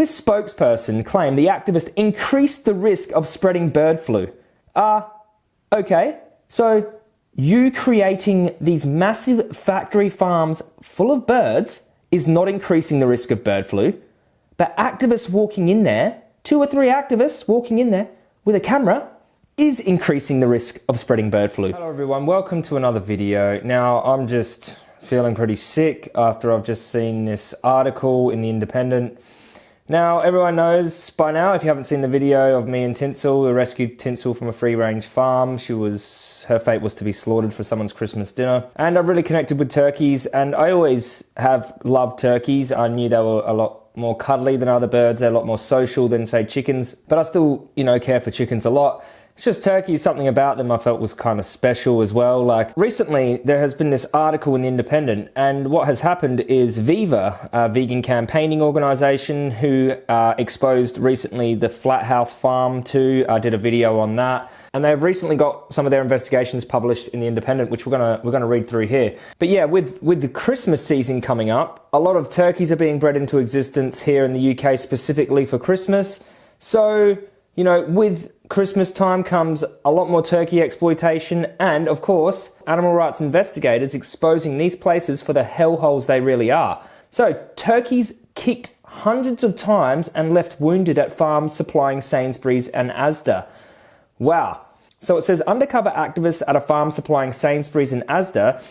This spokesperson claimed the activist increased the risk of spreading bird flu. Ah, uh, okay, so you creating these massive factory farms full of birds is not increasing the risk of bird flu, but activists walking in there, two or three activists walking in there with a camera, is increasing the risk of spreading bird flu. Hello everyone, welcome to another video. Now I'm just feeling pretty sick after I've just seen this article in The Independent now, everyone knows by now, if you haven't seen the video of me and Tinsel, we rescued Tinsel from a free range farm. She was, her fate was to be slaughtered for someone's Christmas dinner. And I've really connected with turkeys, and I always have loved turkeys. I knew they were a lot more cuddly than other birds, they're a lot more social than, say, chickens. But I still, you know, care for chickens a lot. It's just Turkey, something about them I felt was kind of special as well. Like recently, there has been this article in The Independent, and what has happened is Viva, a vegan campaigning organization who uh, exposed recently the Flathouse Farm too, uh, did a video on that. And they've recently got some of their investigations published in The Independent, which we're gonna we're gonna read through here. But yeah, with with the Christmas season coming up, a lot of turkeys are being bred into existence here in the UK specifically for Christmas. So you know, with Christmas time comes a lot more turkey exploitation and, of course, animal rights investigators exposing these places for the hellholes they really are. So, turkeys kicked hundreds of times and left wounded at farms supplying Sainsbury's and Asda. Wow. So it says undercover activists at a farm supplying Sainsbury's and Asda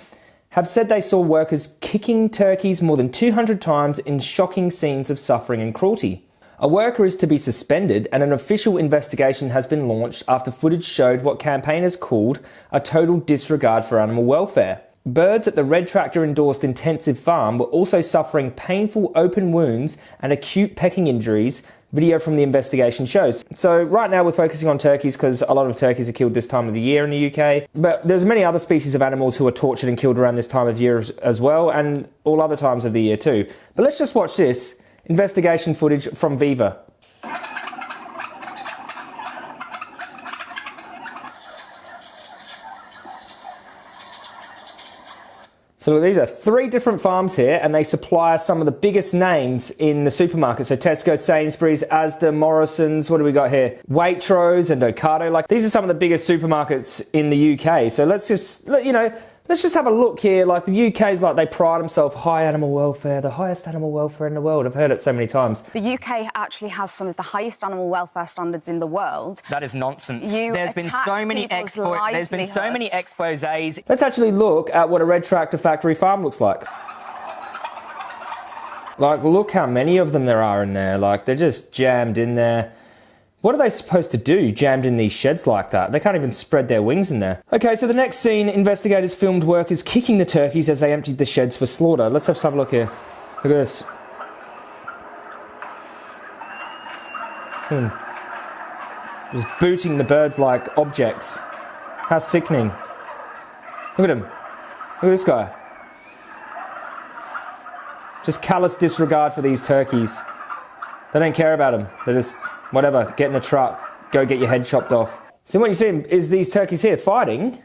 have said they saw workers kicking turkeys more than 200 times in shocking scenes of suffering and cruelty. A worker is to be suspended and an official investigation has been launched after footage showed what campaigners called a total disregard for animal welfare. Birds at the Red Tractor endorsed intensive farm were also suffering painful open wounds and acute pecking injuries, video from the investigation shows. So right now we're focusing on turkeys because a lot of turkeys are killed this time of the year in the UK. But there's many other species of animals who are tortured and killed around this time of year as well and all other times of the year too. But let's just watch this Investigation footage from Viva. So these are three different farms here and they supply some of the biggest names in the supermarket. So Tesco, Sainsbury's, Asda, Morrison's, what do we got here? Waitrose and Ocado. Like these are some of the biggest supermarkets in the UK. So let's just, you know, Let's just have a look here. Like the UK's like they pride themselves high animal welfare, the highest animal welfare in the world. I've heard it so many times. The UK actually has some of the highest animal welfare standards in the world. That is nonsense. You there's been so many expo there's been so many exposés. Let's actually look at what a red tractor factory farm looks like. Like look how many of them there are in there. Like they're just jammed in there. What are they supposed to do jammed in these sheds like that? They can't even spread their wings in there. Okay, so the next scene, investigators filmed workers kicking the turkeys as they emptied the sheds for slaughter. Let's have a look here. Look at this. Hmm. Just booting the birds like objects. How sickening. Look at him. Look at this guy. Just callous disregard for these turkeys. They don't care about them. They're just whatever, get in the truck, go get your head chopped off. So what you see is these turkeys here fighting.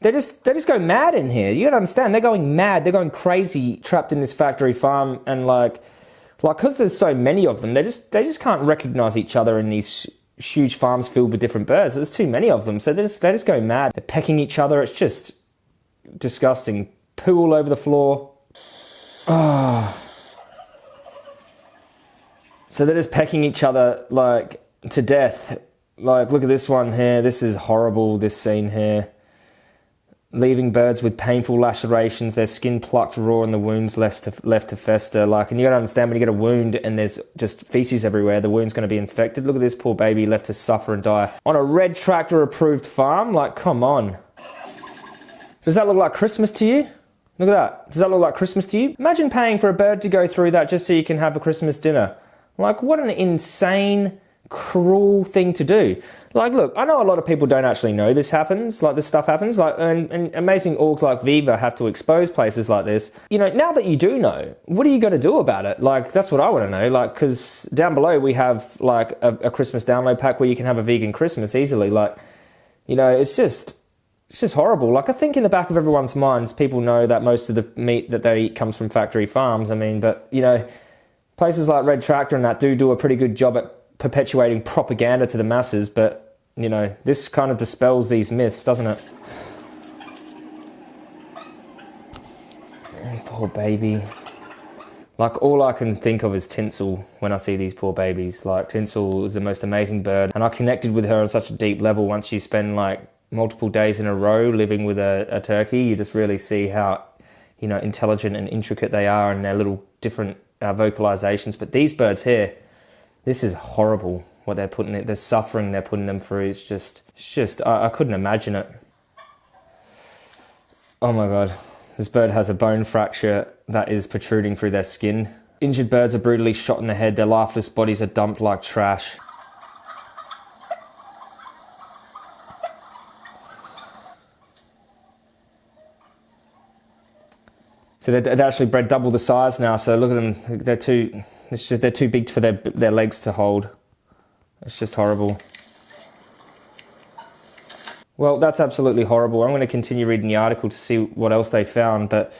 They just they just go mad in here. You gotta understand, they're going mad. They're going crazy, trapped in this factory farm, and like, like because there's so many of them, they just they just can't recognize each other in these huge farms filled with different birds. There's too many of them, so they just they just go mad. They're pecking each other. It's just disgusting. Poo all over the floor. Ah. Oh. So they're just pecking each other like to death. Like, look at this one here. This is horrible, this scene here. Leaving birds with painful lacerations, their skin plucked raw and the wounds left to, left to fester. Like, and you gotta understand when you get a wound and there's just feces everywhere, the wound's gonna be infected. Look at this poor baby left to suffer and die. On a red tractor approved farm? Like, come on. Does that look like Christmas to you? Look at that. Does that look like Christmas to you? Imagine paying for a bird to go through that just so you can have a Christmas dinner. Like, what an insane, cruel thing to do. Like, look, I know a lot of people don't actually know this happens, like this stuff happens, like, and, and amazing orgs like Viva have to expose places like this. You know, now that you do know, what are you going to do about it? Like, that's what I want to know. Like, because down below we have like a, a Christmas download pack where you can have a vegan Christmas easily. Like, you know, it's just it's just horrible. Like I think in the back of everyone's minds, people know that most of the meat that they eat comes from factory farms. I mean, but you know, Places like Red Tractor and that do do a pretty good job at perpetuating propaganda to the masses, but you know, this kind of dispels these myths, doesn't it? Oh, poor baby. Like all I can think of is Tinsel when I see these poor babies. Like Tinsel is the most amazing bird, and I connected with her on such a deep level. Once you spend like multiple days in a row living with a, a turkey, you just really see how you know intelligent and intricate they are and their little different vocalizations. But these birds here, this is horrible. What they're putting it, the suffering they're putting them through. It's just, it's just I, I couldn't imagine it. Oh my god. This bird has a bone fracture that is protruding through their skin. Injured birds are brutally shot in the head, their lifeless bodies are dumped like trash. So they're, they're, actually bred double the size now. So look at them; they're too. It's just they're too big for their their legs to hold. It's just horrible. Well, that's absolutely horrible. I'm going to continue reading the article to see what else they found, but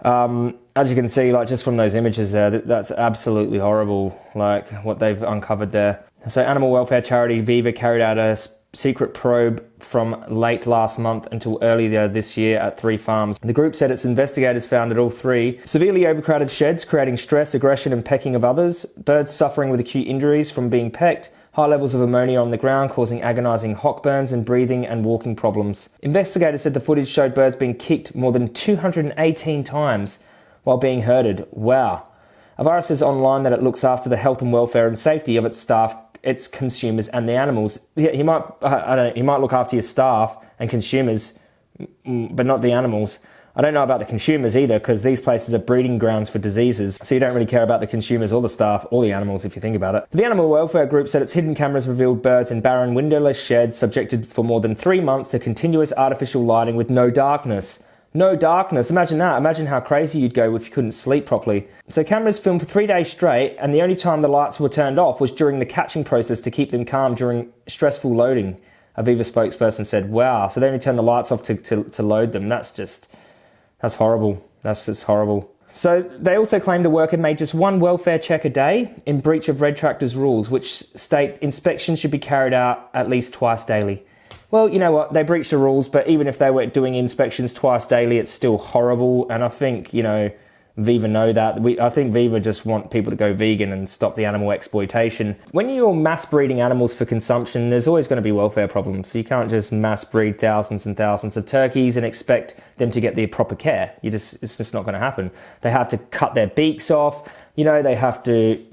um, as you can see, like just from those images there, that, that's absolutely horrible. Like what they've uncovered there. So, animal welfare charity Viva carried out a secret probe from late last month until earlier this year at three farms. The group said its investigators found at all three severely overcrowded sheds, creating stress, aggression, and pecking of others, birds suffering with acute injuries from being pecked, high levels of ammonia on the ground causing agonizing hock burns and breathing and walking problems. Investigators said the footage showed birds being kicked more than 218 times while being herded. Wow. Avara says online that it looks after the health and welfare and safety of its staff, its consumers, and the animals. He might, I don't know, he might look after your staff and consumers, but not the animals. I don't know about the consumers either because these places are breeding grounds for diseases. So you don't really care about the consumers or the staff or the animals if you think about it. The animal welfare group said its hidden cameras revealed birds in barren windowless sheds subjected for more than three months to continuous artificial lighting with no darkness. No darkness. Imagine that. Imagine how crazy you'd go if you couldn't sleep properly. So cameras filmed for three days straight, and the only time the lights were turned off was during the catching process to keep them calm during stressful loading. A Viva spokesperson said, Wow, so they only turned the lights off to, to, to load them. That's just that's horrible. That's just horrible. So they also claimed the worker made just one welfare check a day in breach of Red Tractor's rules, which state inspections should be carried out at least twice daily. Well, you know what? They breached the rules, but even if they were doing inspections twice daily, it's still horrible. And I think, you know, Viva know that. We, I think Viva just want people to go vegan and stop the animal exploitation. When you're mass breeding animals for consumption, there's always going to be welfare problems. You can't just mass breed thousands and thousands of turkeys and expect them to get the proper care. You just, it's just not going to happen. They have to cut their beaks off. You know, they have to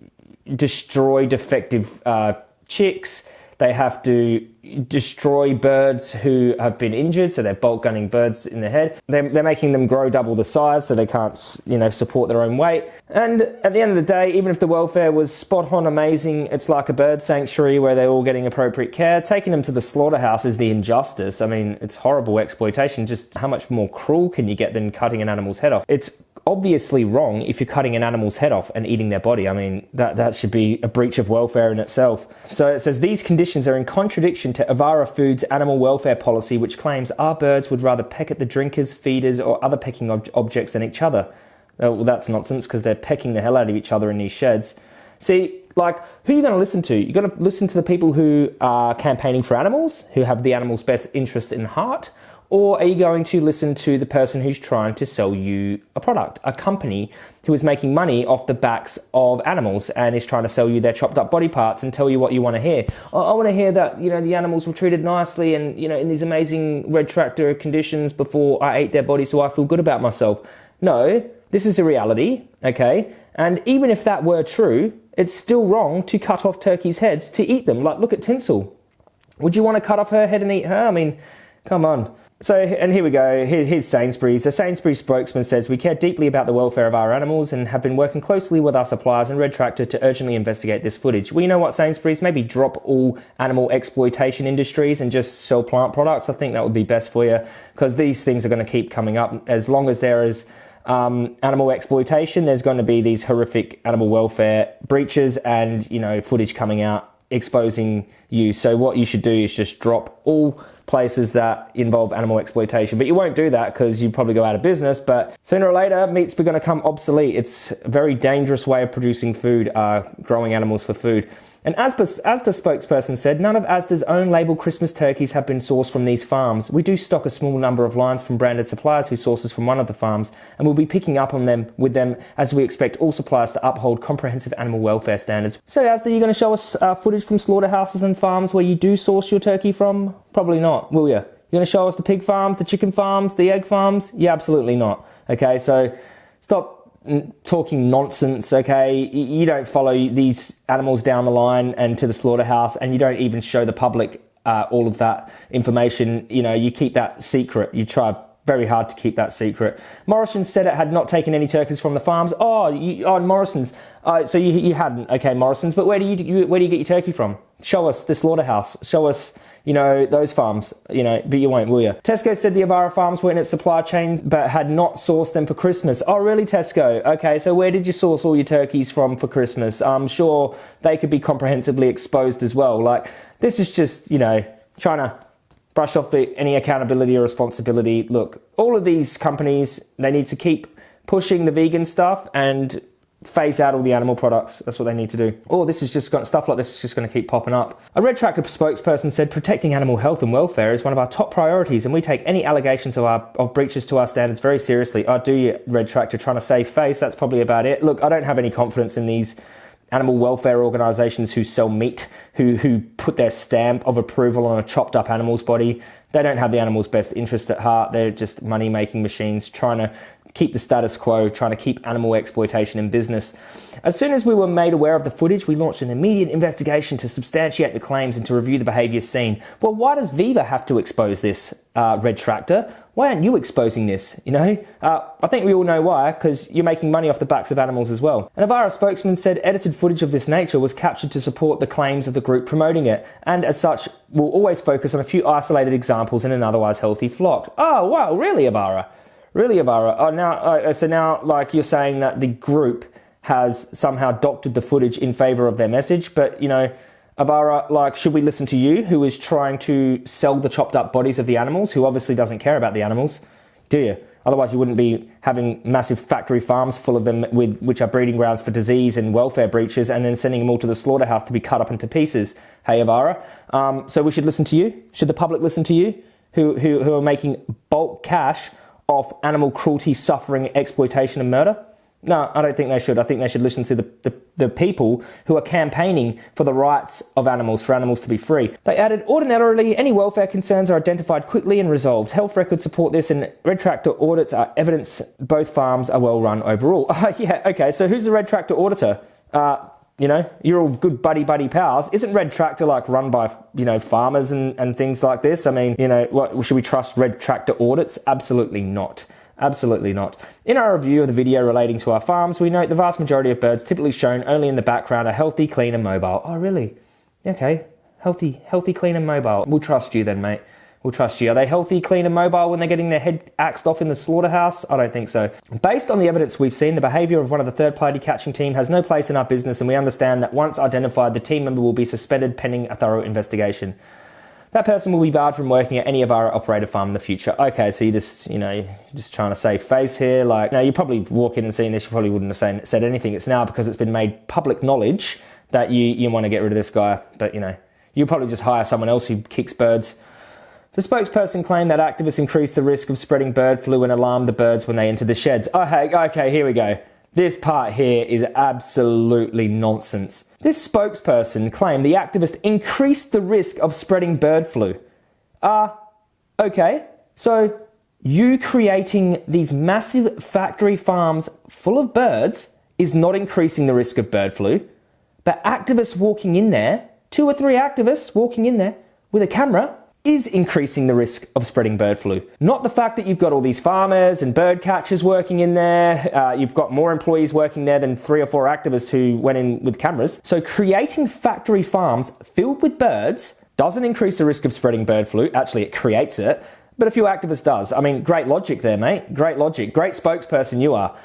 destroy defective uh, chicks they have to destroy birds who have been injured, so they're bolt gunning birds in the head. They're, they're making them grow double the size so they can't, you know, support their own weight. And at the end of the day, even if the welfare was spot on amazing, it's like a bird sanctuary where they're all getting appropriate care. Taking them to the slaughterhouse is the injustice. I mean, it's horrible exploitation. Just how much more cruel can you get than cutting an animal's head off? It's obviously wrong if you're cutting an animal's head off and eating their body. I mean, that, that should be a breach of welfare in itself. So it says these conditions are in contradiction to Avara Foods' animal welfare policy, which claims our birds would rather peck at the drinkers, feeders, or other pecking ob- objects than each other. Uh, well, that's nonsense because they're pecking the hell out of each other in these sheds. See, like, who are you going to listen to? You're going to listen to the people who are campaigning for animals, who have the animal's best interests in heart, or are you going to listen to the person who's trying to sell you a product, a company who is making money off the backs of animals and is trying to sell you their chopped up body parts and tell you what you want to hear? I, want to hear that, you know, the animals were treated nicely and, you know, in these amazing red tractor conditions before I ate their body so I feel good about myself. No, this is a reality, okay? And even if that were true, it's still wrong to cut off turkeys' heads to eat them. Like, look at Tinsel. Would you want to cut off her head and eat her? I mean, come on. So, and here we go. Here, here's Sainsbury's. The Sainsbury's spokesman says, We care deeply about the welfare of our animals and have been working closely with our suppliers and Red Tractor to urgently investigate this footage. We know what Sainsbury's, maybe drop all animal exploitation industries and just sell plant products. I think that would be best for you because these things are going to keep coming up. As long as there is um, animal exploitation, there's going to be these horrific animal welfare breaches and, you know, footage coming out exposing you. So, what you should do is just drop all places that involve animal exploitation. But you won't do that because you probably go out of business. But sooner or later, meat's going to come obsolete. It's a very dangerous way of producing food, uh, growing animals for food. And as Asda spokesperson said, none of Asda's own label Christmas turkeys have been sourced from these farms. We do stock a small number of lines from branded suppliers who sources from one of the farms, and we'll be picking up on them with them as we expect all suppliers to uphold comprehensive animal welfare standards. So, Asda, you going to show us uh, footage from slaughterhouses and farms where you do source your turkey from? Probably not, will you? You're going to show us the pig farms, the chicken farms, the egg farms? Yeah, absolutely not. Okay, so stop talking nonsense, okay? You don't follow these animals down the line and to the slaughterhouse, and you don't even show the public uh, all of that information. You know, you keep that secret. You try very hard to keep that secret. Morrison said it had not taken any turkeys from the farms. Oh, you, oh Morrison's. Uh, so you, you hadn't. Okay, Morrison's. But where do you where do you get your turkey from? Show us the slaughterhouse. Show us you know, those farms, you know, but you won't, will you? Tesco said the Avara farms were in its supply chain but had not sourced them for Christmas. Oh, really, Tesco? Okay, so where did you source all your turkeys from for Christmas? I'm sure they could be comprehensively exposed as well. Like, this is just, you know, to brush off the, any accountability or responsibility. Look, all of these companies, they need to keep pushing the vegan stuff and phase out all the animal products. That's what they need to do. Or this is just got stuff like this is just going to keep popping up. A Red Tractor spokesperson said protecting animal health and welfare is one of our top priorities, and we take any allegations of our of breaches to our standards very seriously. I oh, do you, Red Tractor, trying to save face? That's probably about it. Look, I don't have any confidence in these animal welfare organisations who sell meat, who who put their stamp of approval on a chopped up animal's body. They don't have the animal's best interest at heart. They're just money making machines trying to keep the status quo, trying to keep animal exploitation in business. As soon as we were made aware of the footage, we launched an immediate investigation to substantiate the claims and to review the behaviour seen. Well, why does Viva have to expose this, uh, Red Tractor? Why aren't you exposing this? You know, uh, I think we all know why, because you're making money off the backs of animals as well. An Avara spokesman said edited footage of this nature was captured to support the claims of the group promoting it, and as such, will always focus on a few isolated examples in an otherwise healthy flock. Oh, wow, really, Avara? Really, Avara? Oh, now, uh, so now, like you're saying that the group has somehow doctored the footage in favor of their message, but you know, Avara, like, should we listen to you, who is trying to sell the chopped up bodies of the animals, who obviously doesn't care about the animals? Do you? Otherwise, you wouldn't be having massive factory farms full of them, with which are breeding grounds for disease and welfare breaches, and then sending them all to the slaughterhouse to be cut up into pieces. Hey, Avara. Um, so we should listen to you. Should the public listen to you, who who, who are making bulk cash of animal cruelty, suffering, exploitation, and murder? No, I don't think they should. I think they should listen to the, the, the, people who are campaigning for the rights of animals, for animals to be free. They added, ordinarily, any welfare concerns are identified quickly and resolved. Health records support this, and Red Tractor audits are evidence both farms are well run overall. Yeah, okay, so who's the Red Tractor auditor? Uh, you know, you're all good buddy buddy pals. Isn't Red Tractor like run by, you know, farmers and, and things like this? I mean, you know, what, should we trust Red Tractor audits? Absolutely not. Absolutely not. In our review of the video relating to our farms, we note the vast majority of birds typically shown only in the background are healthy, clean, and mobile. Oh, really? Okay. Healthy, healthy, clean, and mobile. We'll trust you then, mate will trust you. Are they healthy, clean, and mobile when they're getting their head axed off in the slaughterhouse? I don't think so. Based on the evidence we've seen, the behaviour of one of the third party catching team has no place in our business, and we understand that once identified, the team member will be suspended pending a thorough investigation. That person will be barred from working at any of our operator farm in the future. Okay, so you just, you know, just trying to save face here. Like, you you probably walk in and see this, you probably wouldn't have said anything. It's now because it's been made public knowledge that you, you want to get rid of this guy. But, you know, you probably just hire someone else who kicks birds the spokesperson claimed that activists increased the risk of spreading bird flu and alarmed the birds when they entered the sheds. Okay, okay, here we go. This part here is absolutely nonsense. This spokesperson claimed the activist increased the risk of spreading bird flu. Ah, uh, okay. So you creating these massive factory farms full of birds is not increasing the risk of bird flu, but activists walking in there, two or three activists walking in there with a camera is increasing the risk of spreading bird flu. Not the fact that you've got all these farmers and bird catchers working in there, uh, you've got more employees working there than three or four activists who went in with cameras. So creating factory farms filled with birds doesn't increase the risk of spreading bird flu. Actually, it creates it. But a few activists does. I mean, great logic there, mate. Great logic. Great spokesperson you are.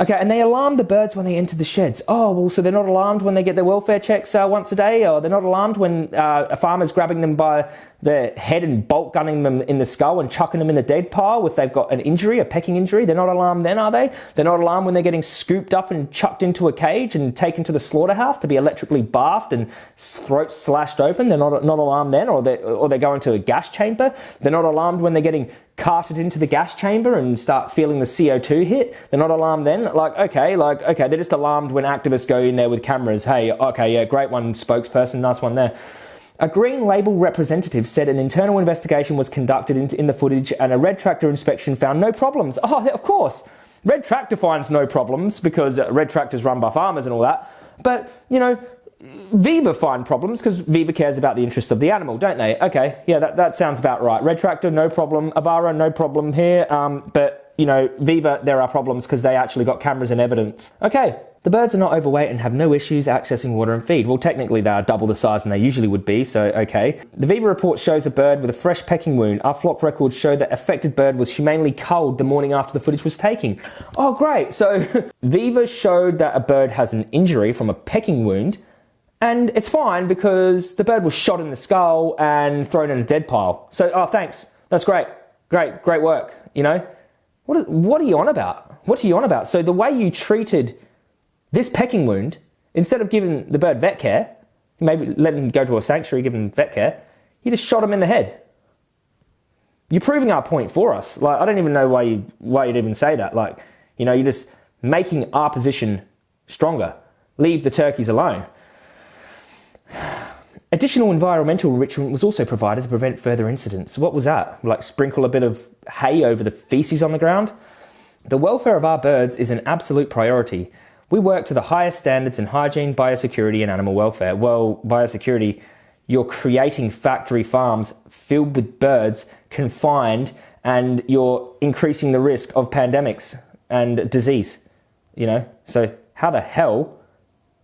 Okay, and they alarm the birds when they enter the sheds. Oh, well, so they're not alarmed when they get their welfare checks uh, once a day, or they're not alarmed when uh, a farmer's grabbing them by the head and bolt gunning them in the skull and chucking them in the dead pile if they've got an injury, a pecking injury. They're not alarmed then, are they? They're not alarmed when they're getting scooped up and chucked into a cage and taken to the slaughterhouse to be electrically bathed and throats slashed open. They're not, not alarmed then, or they're, or they're going to a gas chamber. They're not alarmed when they're getting carted into the gas chamber and start feeling the CO2 hit. They're not alarmed then. Like, okay, like, okay, they're just alarmed when activists go in there with cameras. Hey, okay, yeah, great one, spokesperson, nice one there. A Green Label representative said an internal investigation was conducted in, in the footage and a red tractor inspection found no problems. Oh, of course. Red tractor finds no problems because uh, red tractors run by farmers and all that. But, you know, Viva find problems because Viva cares about the interests of the animal, don't they? Okay, yeah, that, that sounds about right. Red Tractor, no problem. Avara, no problem here. Um, but, you know, Viva, there are problems because they actually got cameras and evidence. Okay, the birds are not overweight and have no issues accessing water and feed. Well, technically, they are double the size than they usually would be, so okay. The Viva report shows a bird with a fresh pecking wound. Our flock records show that affected bird was humanely culled the morning after the footage was taken. Oh, great. So, Viva showed that a bird has an injury from a pecking wound and it's fine because the bird was shot in the skull and thrown in a dead pile. So, oh, thanks. That's great. Great, great work. You know, what, what are you on about? What are you on about? So, the way you treated this pecking wound, instead of giving the bird vet care, maybe letting him go to a sanctuary, giving him vet care, you just shot him in the head. You're proving our point for us. Like, I don't even know why, you, why you'd even say that. Like, you know, you're just making our position stronger. Leave the turkeys alone. Additional environmental enrichment was also provided to prevent further incidents. What was that? Like sprinkle a bit of hay over the feces on the ground? The welfare of our birds is an absolute priority. We work to the highest standards in hygiene, biosecurity, and animal welfare. Well, biosecurity, you're creating factory farms filled with birds, confined, and you're increasing the risk of pandemics and disease. You know, so how the hell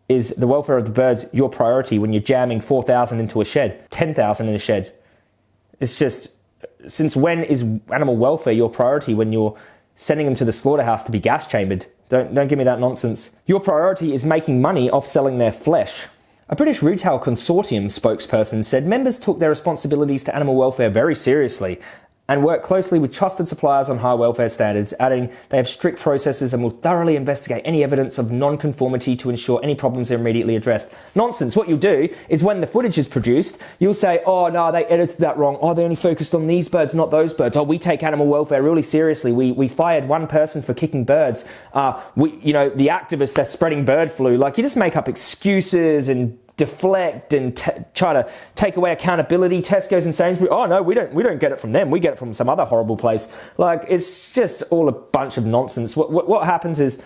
is the welfare of the birds your priority when you're jamming 4,000 into a shed, 10,000 in a shed? It's just, since when is animal welfare your priority when you're sending them to the slaughterhouse to be gas chambered? Don't, don't give me that nonsense. Your priority is making money off selling their flesh. A British retail consortium spokesperson said members took their responsibilities to animal welfare very seriously and work closely with trusted suppliers on high welfare standards, adding they have strict processes and will thoroughly investigate any evidence of non-conformity to ensure any problems are immediately addressed. Nonsense. What you'll do is when the footage is produced, you'll say, oh no, they edited that wrong. Oh, they only focused on these birds, not those birds. Oh, we take animal welfare really seriously. We, we fired one person for kicking birds. Uh, we, you know, the activists, they're spreading bird flu. Like you just make up excuses and deflect and try to take away accountability. Tesco's and Sainsbury, oh no, we don't, we don't get it from them. We get it from some other horrible place. Like it's just all a bunch of nonsense. What, what, what happens is,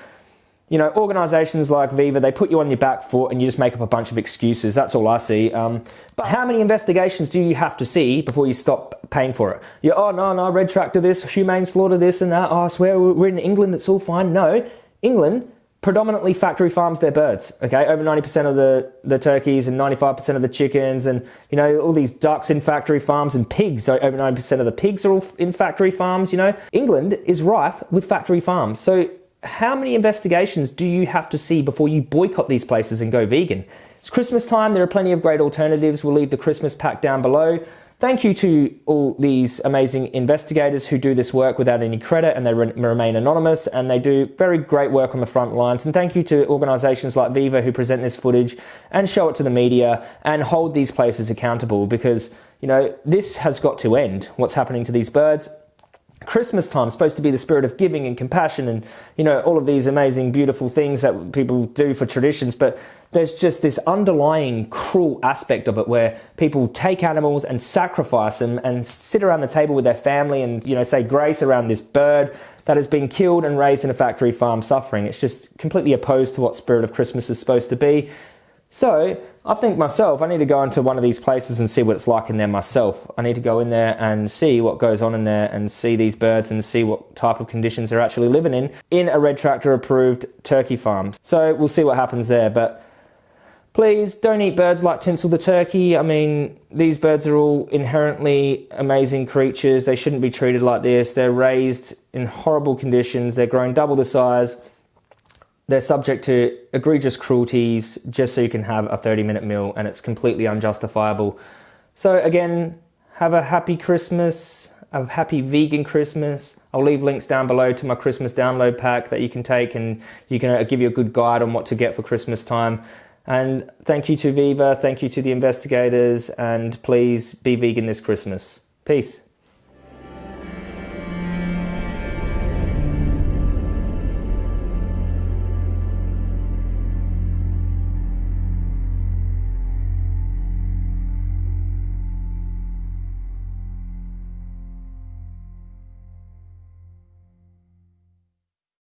you know, organizations like Viva, they put you on your back foot and you just make up a bunch of excuses. That's all I see. Um, but how many investigations do you have to see before you stop paying for it? You oh, no, no, red tractor this, humane slaughter this and that. Oh, I swear we're in England, it's all fine. No, England, predominantly factory farms their birds. Okay, over 90% of the, the turkeys and 95% of the chickens, and you know, all these ducks in factory farms and pigs. So over 90% of the pigs are all in factory farms, you know. England is rife with factory farms. So how many investigations do you have to see before you boycott these places and go vegan? It's Christmas time, there are plenty of great alternatives. We'll leave the Christmas pack down below. Thank you to all these amazing investigators who do this work without any credit and they re remain anonymous and they do very great work on the front lines. And thank you to organizations like Viva who present this footage and show it to the media and hold these places accountable because, you know, this has got to end. What's happening to these birds Christmas time is supposed to be the spirit of giving and compassion and, you know, all of these amazing, beautiful things that people do for traditions. But there's just this underlying cruel aspect of it where people take animals and sacrifice them and sit around the table with their family and, you know, say grace around this bird that has been killed and raised in a factory farm suffering. It's just completely opposed to what spirit of Christmas is supposed to be. So I think myself, I need to go into one of these places and see what it's like in there myself. I need to go in there and see what goes on in there and see these birds and see what type of conditions they're actually living in in a red tractor approved turkey farm. So we'll see what happens there. But please don't eat birds like Tinsel the turkey. I mean, these birds are all inherently amazing creatures. They shouldn't be treated like this. They're raised in horrible conditions. They're grown double the size they're subject to egregious cruelties just so you can have a 30 minute meal and it's completely unjustifiable. So, again, have a happy Christmas, a happy vegan Christmas. I'll leave links down below to my Christmas download pack that you can take and you can uh, give you a good guide on what to get for Christmas time. And thank you to Viva, thank you to the investigators, and please be vegan this Christmas. Peace.